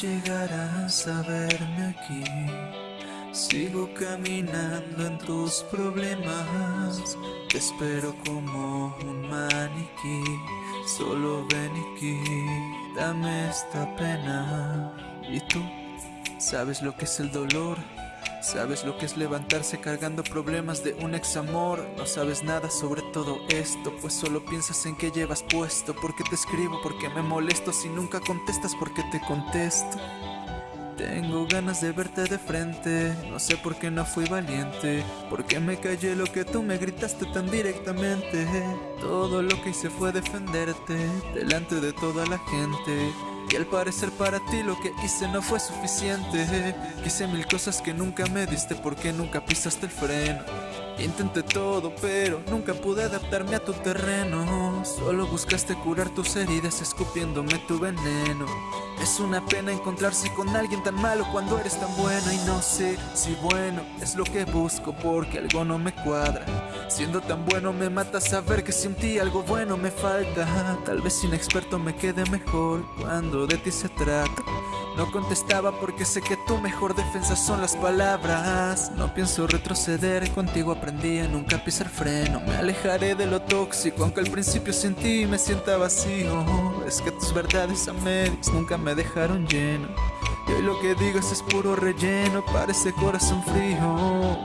llegarás a verme aquí. Sigo caminando en tus problemas. Te espero como un maniquí. Solo ven aquí, dame esta pena. ¿Y tú? ¿Sabes lo que es el dolor? ¿Sabes lo que es levantarse cargando problemas de un ex amor? No sabes nada sobre todo esto, pues solo piensas en qué llevas puesto. Porque te escribo, porque me molesto, si nunca contestas, porque te contesto. Tengo ganas de verte de frente, no sé por qué no fui valiente, porque me callé lo que tú me gritaste tan directamente. Todo lo que hice fue defenderte delante de toda la gente. Y al parecer para ti lo que hice no fue suficiente. Quise mil cosas que nunca me diste porque nunca pisaste el freno. Intenté todo pero nunca pude adaptarme a tu terreno Solo buscaste curar tus heridas escupiéndome tu veneno. Es una pena encontrarse con alguien tan malo cuando eres tan bueno. Y no sé si bueno es lo que busco porque algo no me cuadra. Siendo tan bueno me mata saber que sin ti algo bueno me falta. Tal vez sin experto me quede mejor cuando de ti se trata. No contestaba porque sé que tu mejor defensa son las palabras. No pienso retroceder, contigo aprendí a nunca pisar freno. Me alejaré de lo tóxico aunque al principio sin ti me sienta vacío. Es que tus verdades a medias nunca me dejaron lleno. Y hoy lo que digas es puro relleno para corazón frío.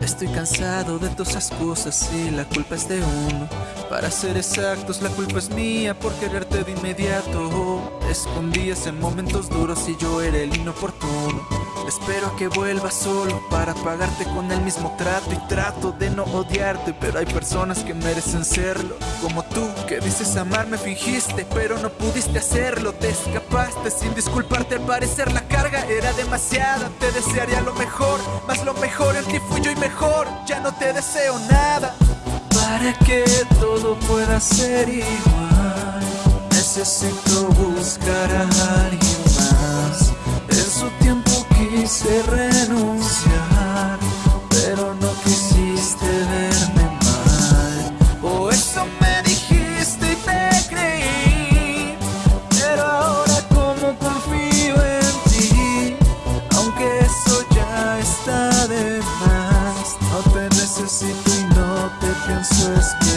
Estoy cansado de todas esas cosas y la culpa es de uno. Para ser exactos, la culpa es mía por quererte de inmediato. Escondías en momentos duros y yo era el inoportuno Espero que vuelvas solo para pagarte con el mismo trato Y trato de no odiarte, pero hay personas que merecen serlo. Como tú, que dices amarme, fingiste, pero no pudiste hacerlo. Te escapaste sin disculparte, al parecer la carga era demasiada. Te desearía lo mejor, más lo mejor en ti fui yo y mejor. Ya no te deseo nada Para que todo pueda ser igual. Necesito buscar a sempre não te penso esperar.